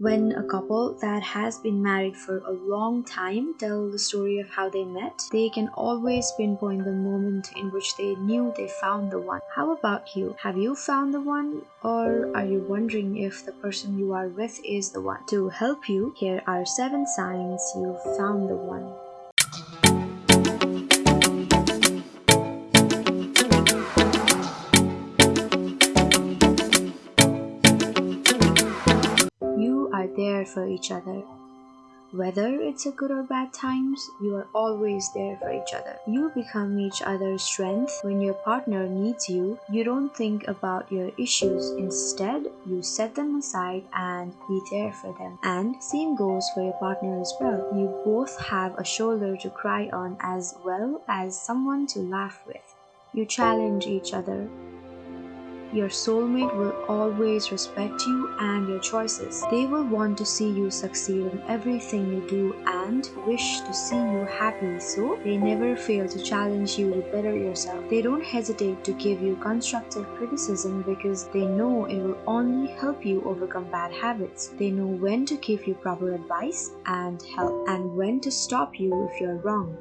When a couple that has been married for a long time tell the story of how they met, they can always pinpoint the moment in which they knew they found the one. How about you? Have you found the one? Or are you wondering if the person you are with is the one? To help you, here are 7 signs you've found the one. For each other. Whether it's a good or bad times, you are always there for each other. You become each other's strength. When your partner needs you, you don't think about your issues. Instead, you set them aside and be there for them. And same goes for your partner as well. You both have a shoulder to cry on as well as someone to laugh with. You challenge each other. Your soulmate will always respect you and your choices. They will want to see you succeed in everything you do and wish to see you happy, so they never fail to challenge you to better yourself. They don't hesitate to give you constructive criticism because they know it will only help you overcome bad habits. They know when to give you proper advice and help and when to stop you if you're wrong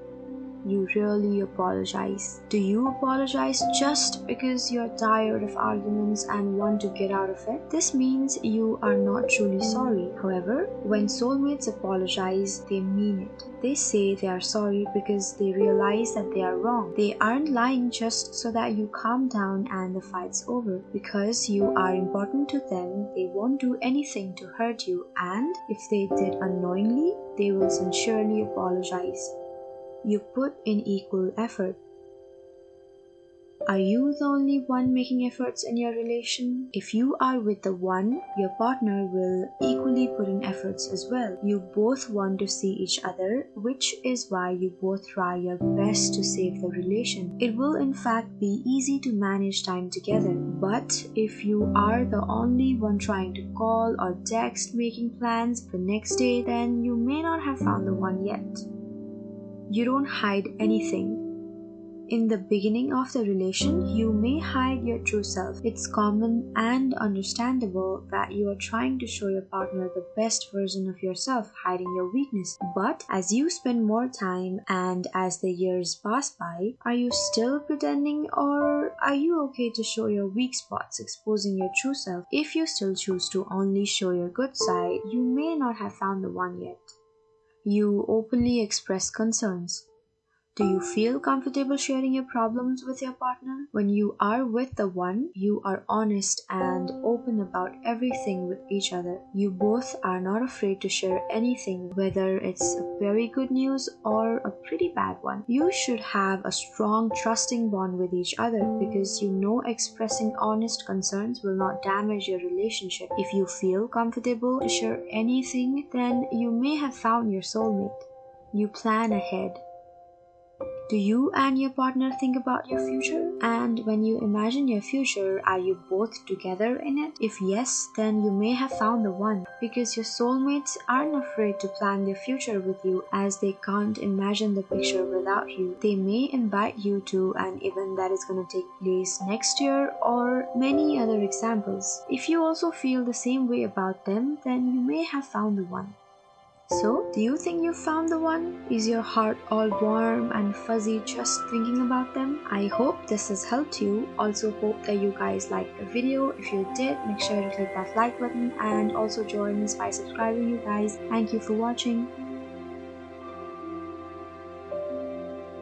you really apologize? Do you apologize just because you're tired of arguments and want to get out of it? This means you are not truly sorry. However, when soulmates apologize, they mean it. They say they are sorry because they realize that they are wrong. They aren't lying just so that you calm down and the fight's over. Because you are important to them, they won't do anything to hurt you, and if they did unknowingly, they will sincerely apologize you put in equal effort. Are you the only one making efforts in your relation? If you are with the one, your partner will equally put in efforts as well. You both want to see each other, which is why you both try your best to save the relation. It will in fact be easy to manage time together. But if you are the only one trying to call or text making plans the next day, then you may not have found the one yet. You don't hide anything. In the beginning of the relation, you may hide your true self. It's common and understandable that you are trying to show your partner the best version of yourself, hiding your weakness. But as you spend more time and as the years pass by, are you still pretending or are you okay to show your weak spots, exposing your true self? If you still choose to only show your good side, you may not have found the one yet. You openly express concerns. Do you feel comfortable sharing your problems with your partner? When you are with the one, you are honest and open about everything with each other. You both are not afraid to share anything, whether it's very good news or a pretty bad one. You should have a strong, trusting bond with each other because you know expressing honest concerns will not damage your relationship. If you feel comfortable to share anything, then you may have found your soulmate. You plan ahead do you and your partner think about your future? And when you imagine your future, are you both together in it? If yes, then you may have found the one because your soulmates aren't afraid to plan their future with you as they can't imagine the picture without you. They may invite you to an event that is going to take place next year or many other examples. If you also feel the same way about them, then you may have found the one. So, do you think you found the one? Is your heart all warm and fuzzy just thinking about them? I hope this has helped you. Also hope that you guys liked the video. If you did, make sure to click that like button and also join us by subscribing you guys. Thank you for watching.